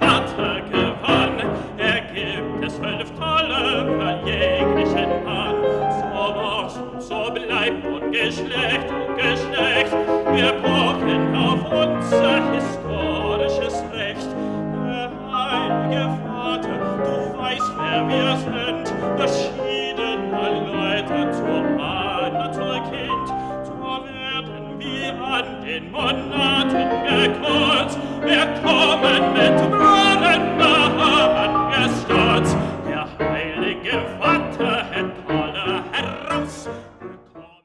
Vater gewann. Er gibt es fünf tolle für jeglichen Mann. So war's und so bleibt und Geschlecht und Geschlecht. Wir pochen auf unser historisches Recht. Der heilige Vater, du weißt, wer wir sind, verschiedener Leute zur mir an den Monaten gekreuzt, wir kommen mit Brünnennamen gestürzt, der heilige Vater.